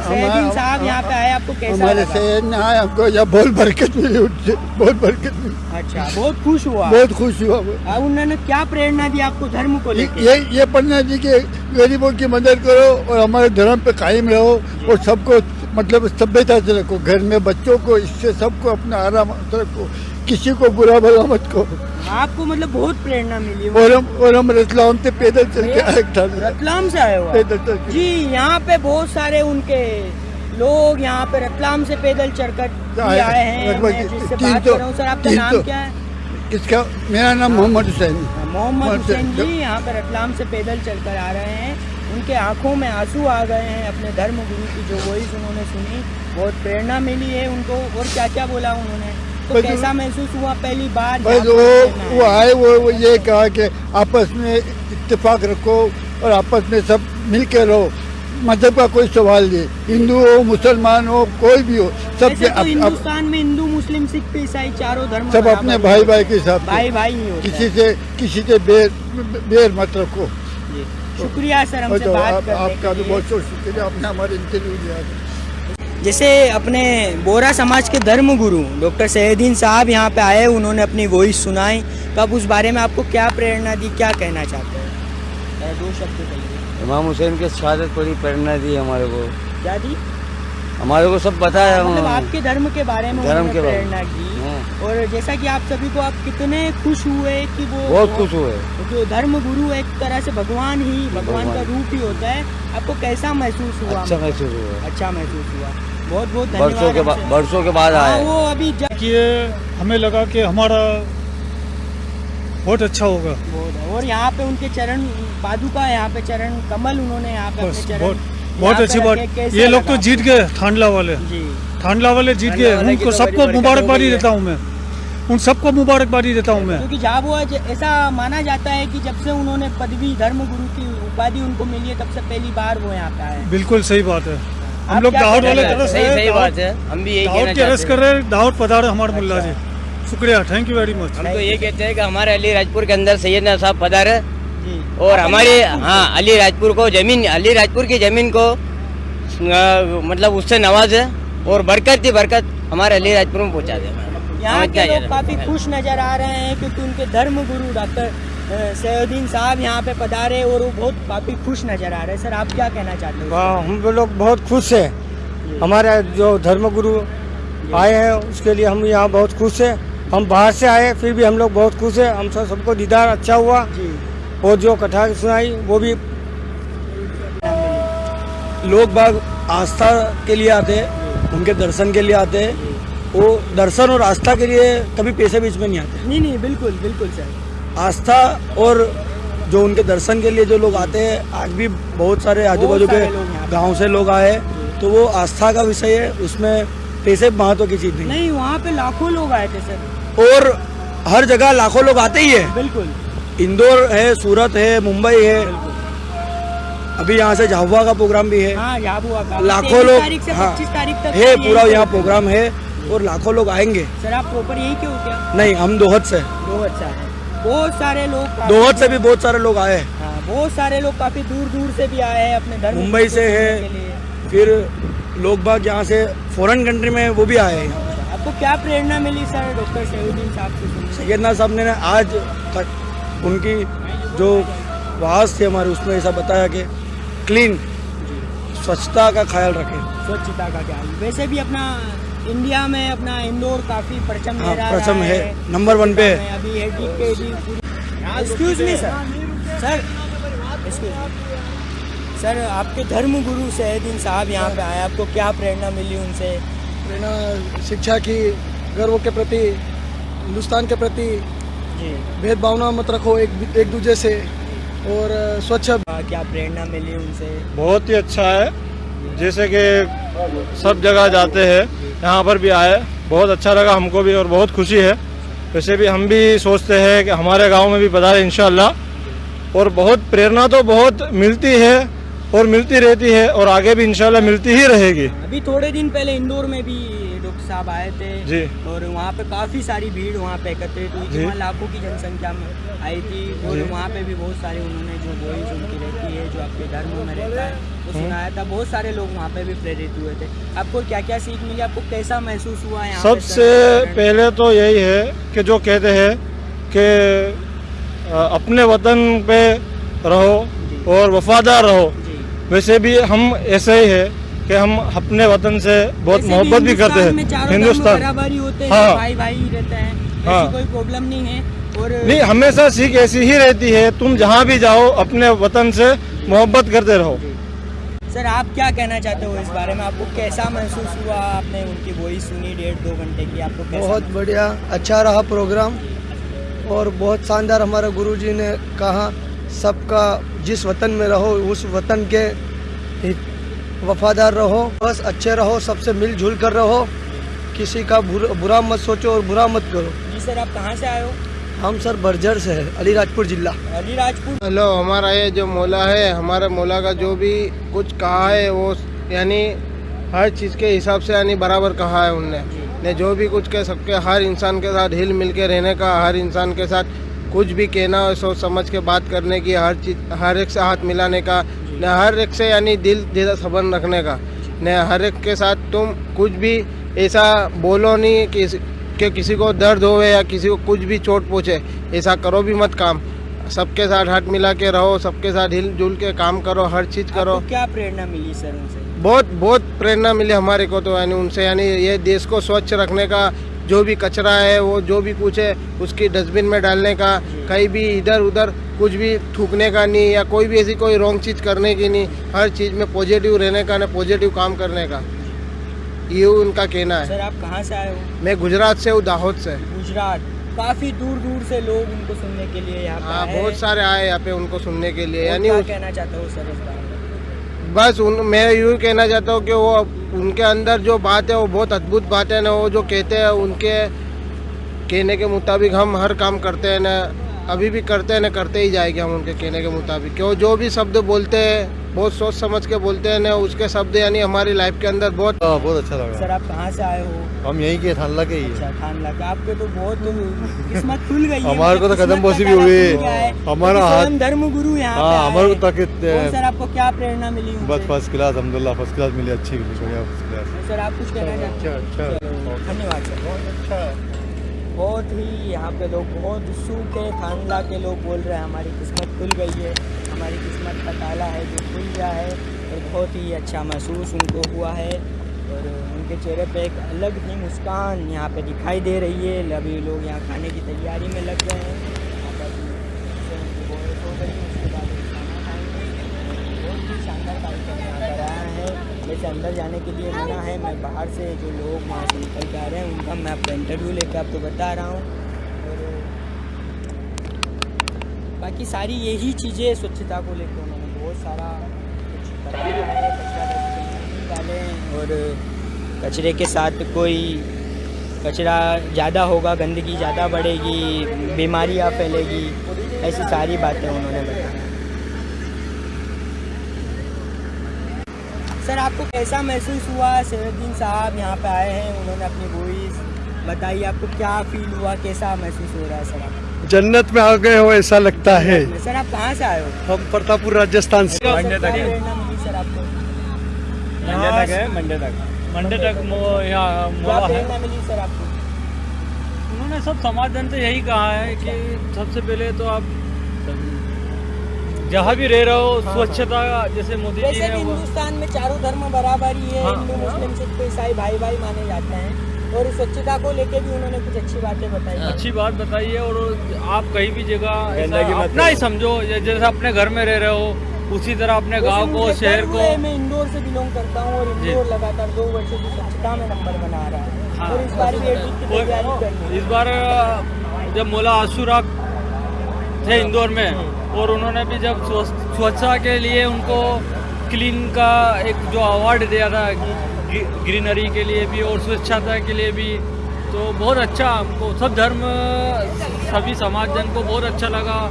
सैयदीन साहब यहाँ पे आए आपको कैसा हमारे शहर में आए हमको यहाँ बहुत बरकत मिली बहुत बरकत मिली। अच्छा बहुत खुश हुआ। बहुत खुश हुआ आ, उन्होंने क्या प्रेरणा दी आपको धर्म को ये ये ये पढ़ना जी कि गरीबों की मदद करो और हमारे धर्म पे कायम रहो और सबको मतलब सभ्यता से रखो। घर में बच्चों को इससे सबको अपना आराम रखो। किसी को बुरा भला मत कहो। आपको मतलब बहुत प्रेरणा मिली और हम और हम रतलाम से पैदल चल के आए था। रतलाम से आए हुआ पैदल चल के। जी यहाँ पे बहुत सारे उनके लोग यहाँ पे रतलाम से पैदल चढ़कर आए- हैं। मैं जिससे तीन बात सौ- कर रहा सर आपका तीन नाम सौ। क्या है? इसका मेरा नाम मोहम्मद हुसैन। मोहम्मद हुसैन। जी यहाँ पे रतलाम से पैदल चलकर आ रहे हैं। उनके आँखों में आँसू आ गए हैं अपने धर्म गुरु की जो वॉइस उन्होंने सुनी बहुत प्रेरणा मिली है उनको। और क्या क्या बोला उन्होंने? तो कैसा महसूस हुआ पहली बार बस यहाँ वो वो? आए वो वो ये कहा कि आपस में इत्तेफाक रखो और आपस में सब मिल के रहो। मज़हब का कोई सवाल नहीं। हिंदू हो मुसलमान हो कोई भी हो सब तो अप- हिंदुस्तान में हिंदू मुस्लिम सिख ईसाई चारों धर्म सब अपने। भाई भाई के साथ भाई भाई ही किसी से किसी से बेर बेर मत रखो। शुक्रिया सर हमसे तो बात आपका भी बहुत बहुत शुक्रिया। आपने हमारे इंटरव्यू दिया जैसे अपने बोरा समाज के धर्म गुरु डॉक्टर सैदीन साहब यहाँ पे आए उन्होंने अपनी वॉइस सुनाई। तो आप उस बारे में आपको क्या प्रेरणा दी क्या कहना चाहते हैं? दो शब्द कहिए। इमाम हुसैन के शहादत बड़ी प्रेरणा दी हमारे को। क्या दी? हमारे को सब बताया मतलब आपके धर्म के बारे में धर्म के प्रेरणा की। और जैसा कि आप सभी को आप कितने खुश हुए कि वो बहुत खुश हुए। जो धर्म गुरु एक तरह से भगवान ही भगवान का रूप ही होता है आपको कैसा महसूस हुआ? अच्छा महसूस हुआ। अच्छा महसूस हुआ। बहुत बहुत बरसों के बाद। बरसों के बाद हाँ, आए। वो अभी जब कि ये हमें लगा कि हमारा बहुत अच्छा होगा। और यहाँ पे उनके चरण पादुका यहाँ पे चरण कमल उन्होंने यहाँ पे अपने चरण बहुत अच्छी बात। ये लोग तो जीत गए थांडला वाले। जी। थांडला वाले जीत गए। उनको तो सबको मुबारकबादी। देता हूँ। मैं। उन सबको मुबारकबादी देता हूँ मैं। क्योंकि झाबुआ ज- ऐसा माना जाता है कि जब से उन्होंने पदवी धर्म गुरु की उपाधि उनको मिली है तब से पहली बार वो यहाँ पे आए बिल्कुल सही बात है। हम लोग दाहोद वाले चाहते तरस सही सही बात है। हम भी यही दाहोद कहना की कर रहे हैं। दाहोद पधारे हमारे मुल्ला अच्छा। जी। शुक्रिया थैंक यू वेरी मच हम तो ये कहते हैं कि हमारे अली राजपुर के अंदर सैयदना साहब पधारे। और हमारे हाँ अली राजपुर को ज़मीन अली राजपुर की ज़मीन को अ, मतलब उससे नवाजे और बरकत ही बरकत हमारे अली राजपुर में पहुँचा दे। यहाँ के लोग काफ़ी खुश नज़र आ रहे हैं क्योंकि उनके धर्म गुरु डॉक्टर सैयदीन साहब यहाँ पे पधारे और वो बहुत काफ़ी खुश नज़र आ रहे हैं। सर आप क्या कहना चाहते हैं? हाँ, हम लोग बहुत खुश है। हमारे जो धर्मगुरु आए हैं उसके लिए हम यहाँ बहुत खुश है। हम बाहर से आए फिर भी हम लोग बहुत खुश है। हम सब सबको दीदार अच्छा हुआ। जी। और जो कथा सुनाई वो भी लोग बाग आस्था के लिए आते हैं उनके दर्शन के लिए आते हैं। वो दर्शन और आस्था के लिए कभी पैसे बीच में नहीं आते। नहीं नहीं बिल्कुल बिल्कुल सर। आस्था और जो उनके दर्शन के लिए जो लोग आते हैं आज भी बहुत सारे आजू बाजू के। गाँव से लोग आए। तो वो आस्था का विषय है उसमें पैसे महत्व की चीज़ नहीं नहीं वहाँ पे लाखों लोग आए थे सर। और हर जगह लाखों लोग आते ही है। बिल्कुल। इंदौर है सूरत है मुंबई है। अभी यहाँ से झाबुआ का प्रोग्राम भी है। हाँ लाखों लोग हाँ, 25 तारीख तक है पूरा यहाँ प्रोग्राम है और लाखों लोग आएँगे। सर आप प्रॉपर यही क्यों क्या? नहीं हम दोहत से। दो अच्छा है बहुत सारे लोग दोहत से भी बहुत सारे लोग आए। हैं हाँ बहुत सारे लोग काफ़ी दूर दूर से भी आए हैं अपने धर्म मुंबई से है। फिर लोग बाग यहाँ से फॉरेन कंट्री में वो भी आए हैं। आपको क्या प्रेरणा मिली सर डॉक्टर सैदुद्दीन साहब से से? सैयदना साहब ने आज तक उनकी जो वाज थी हमारे उसमें ऐसा बताया कि क्लीन स्वच्छता का ख्याल रखें। स्वच्छता का क्या वैसे भी अपना इंडिया में अपना इंदौर काफ़ी परचम हाँ, परचम रहा है। नंबर वन पे। है। अभी है excuse me sir sir excuse sir आपके धर्म गुरु सैयदीन साहब यहाँ पे आए आपको क्या प्रेरणा मिली उनसे? प्रेरणा शिक्षा की गर्व के प्रति हिंदुस्तान के प्रति जी। भेदभावना मत रखो एक एक दूसरे से और स्वच्छ क्या प्रेरणा मिली उनसे? बहुत ही अच्छा है। जैसे कि सब जगह जाते हैं यहाँ पर भी आए। बहुत अच्छा लगा हमको भी और बहुत खुशी है। वैसे भी हम भी सोचते हैं कि हमारे गाँव में भी पधारे इंशाल्लाह। और बहुत प्रेरणा तो बहुत मिलती है और मिलती रहती है और आगे भी इनशाला मिलती ही रहेगी। अभी थोड़े दिन पहले इंदौर में भी डॉक्टर साहब आए थे जी। और वहाँ पे काफ़ी सारी भीड़ वहाँ पे एकत्रित हुई थी वहाँ लाखों की जनसंख्या में आई थी और वहाँ पे भी बहुत सारे उन्होंने जो वॉइस उनकी रहती है जो आपके धर्म में रहता है आपको सुनाया था। बहुत सारे लोग वहाँ पे भी प्रेरित हुए थे। आपको क्या क्या सीख मिली? आपको कैसा महसूस हुआ है सबसे पहले तो यही है कि जो कहते हैं कि अपने वतन पे रहो और वफादार रहो। वैसे भी हम ऐसे ही है कि हम अपने वतन से बहुत मोहब्बत भी करते हिंदुस्तान में चारों हैं हिंदुस्तान। बराबरी होते हैं हाँ। भाई भाई ही रहते हैं हाँ। कोई प्रॉब्लम नहीं है। और नहीं हमेशा सीख ऐसी ही रहती है तुम जहाँ भी जाओ अपने वतन से मोहब्बत करते रहो। सर आप क्या कहना चाहते हो इस बारे में? आपको कैसा महसूस हुआ? आपने उनकी वॉइस सुनी डेढ़ दो घंटे की आपको कैसा बहुत बढ़िया अच्छा रहा प्रोग्राम और बहुत शानदार हमारे गुरुजी ने कहा सबका जिस वतन में रहो उस वतन के वफादार रहो बस अच्छे रहो सबसे मिलजुल कर रहो। किसी का बुरा, बुरा मत सोचो और बुरा मत करो। जी सर आप कहाँ से आए हो? हम सर बर्जर से है अलीराजपुर जिला। अलीराजपुर। हेलो हमारा ये जो मौला है हमारे मौला का जो भी कुछ कहा है वो यानी हर चीज़ के हिसाब से यानी बराबर कहा है उनने। ने जो भी कुछ कह सबके हर इंसान के साथ हिल मिल के रहने का हर इंसान के साथ कुछ भी कहना हो सोच समझ के बात करने की हर चीज़ हर एक से हाथ मिलाने का न हर एक से यानी दिल जैसा सबन रखने का। न हर एक के साथ तुम कुछ भी ऐसा बोलो नहीं कि कि किसी को दर्द होवे या किसी को कुछ भी चोट पहुँचे ऐसा करो भी मत काम। सबके साथ हाथ मिला के रहो सबके साथ हिल जुल के काम करो हर चीज़ करो। क्या प्रेरणा मिली सर उनसे? बहुत बहुत प्रेरणा मिली हमारे को तो यानी उनसे यानी ये देश को स्वच्छ रखने का जो भी कचरा है वो जो भी कुछ है उसकी डस्टबिन में डालने का कहीं भी इधर उधर कुछ भी थूकने का नहीं या कोई भी ऐसी कोई रॉन्ग चीज़ करने की नहीं हर चीज़ में पॉजिटिव रहने का ना पॉजिटिव काम करने का। ये उनका कहना है। सर आप कहाँ से आए हो? मैं गुजरात से हूँ दाहोद से। गुजरात। काफ़ी दूर दूर से लोग उनको सुनने के लिए यहाँ हाँ बहुत सारे आए यहाँ पे उनको सुनने के लिए यानी कहना चाहता हूँ सर बस उन, मैं यूँ कहना चाहता हूँ कि वो उनके अंदर जो बात है, वो बहुत अद्भुत बात है ना, वो जो कहते हैं, उनके कहने के मुताबिक हम हर काम करते हैं ना, अभी भी करते हैं ना, करते ही जाएँगे हम उनके कहने के मुताबिक। क्यों? जो भी शब्द बोलते हैं बहुत सोच समझ के बोलते हैं ना उसके शब्द यानी हमारी लाइफ के अंदर बहुत हाँ, बहुत अच्छा लगा। सर आप कहाँ से आए हो? हम यहीं के थानला के ही हैं। अच्छा खान लगा आपके तो बहुत किस्मत खुल गई है। हमारे को तो कदम बोसी भी हुई। है। हमारा हाथ- धर्म गुरु यहाँ पे हाँ हमारे को ताकि सर आपको क्या प्रेरणा मिली? बस फ़र्स्ट क्लास अलहमदिल्ला फ़र्स्ट क्लास मिली अच्छी मिली क्लास सर आप कुछ कहना चाहते हैं? अच्छा। चलो, धन्यवाद सर। बहुत अच्छा। बहुत ही यहाँ पे लोग बहुत सूखे खानदा के लोग बोल रहे हैं, हमारी किस्मत खुल गई है, हमारी किस्मत का ताला है जो खुल गया है। और बहुत ही अच्छा महसूस उनको हुआ है। और उनके चेहरे पे एक अलग ही मुस्कान यहाँ पे दिखाई दे रही है। अभी लोग यहाँ खाने की तैयारी में लग गए हैं यहाँ पर से उनकी voice हो गई, उसके बाद वो खाना खाएँगे बहुत ही शानदार कार्यक्रम यहाँ पर आया है वैसे अंदर जाने के लिए मना है। मैं बाहर से जो लोग वहाँ से निकल के आ रहे हैं, उनका मैं आपका इंटरव्यू लेकर आपको बता रहा हूँ। और बाकी सारी यही चीज़ें स्वच्छता को लेकर उन्होंने बहुत सारा कुछ बताया है। डालें और कचरे के साथ कोई कचरा ज़्यादा होगा, गंदगी ज़्यादा बढ़ेगी, बीमारियाँ फैलेगी, ऐसी सारी बातें उन्होंने बताया सर आपको कैसा महसूस हुआ? सैनुद्दीन साहब यहाँ पे आए हैं उन्होंने अपनी वॉइस बताई। आपको क्या फील हुआ? कैसा महसूस हो रहा है सर जन्नत में आ गए हो ऐसा लगता है। सर आप कहाँ से आए हो? हम प्रतापपुर राजस्थान से। मंडे तक। सर आपको? मंडे तक है मंडे तक। मंडे तक। यहाँ है। प्रेरणा मिली सर आपको? उन्होंने सब समाधान से यही कहा है कि सबसे पहले तो आप जहाँ भी रह रहे हो स्वच्छता जैसे मोदी जी ने हिंदुस्तान में चारों धर्म बराबर ही है। हाँ। हिंदू मुस्लिम सिख ईसाई भाई भाई माने जाते हैं। और स्वच्छता को लेके भी उन्होंने कुछ अच्छी बातें बताई अच्छी बात बताई है और आप कहीं भी जगह अपना ही समझो जैसे अपने घर में रह रहे हो उसी तरह अपने गाँव को शहर को मैं इंदौर से बिलोंग करता हूँ और इंदौर लगातार दो वर्षों की स्वच्छता में नंबर बना रहा है। हाँ। और इस बार भी है। इस बार जब मोला आशुरा थे इंदौर में और उन्होंने भी जब स्वच्छ- स्वच्छता के लिए उनको क्लीन का एक जो अवार्ड दिया था ग्रीनरी के लिए भी और स्वच्छता के लिए भी तो बहुत अच्छा हमको, सब धर्म, सभी समाज जन को बहुत अच्छा लगा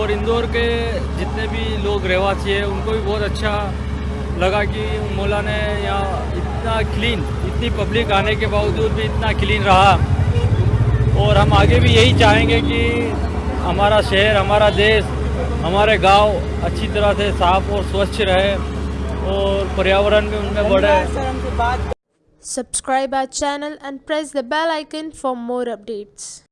और इंदौर के जितने भी लोग रहवासी हैं, उनको भी बहुत अच्छा लगा कि मौला ने यहाँ इतना क्लीन इतनी पब्लिक आने के बावजूद भी इतना क्लीन रहा। और हम आगे भी यही चाहेंगे कि हमारा शहर, हमारा देश हमारे गाँव अच्छी तरह से साफ़ और स्वच्छ रहे और पर्यावरण भी उनमें बढ़े। Subscribe our channel and press the bell icon for more updates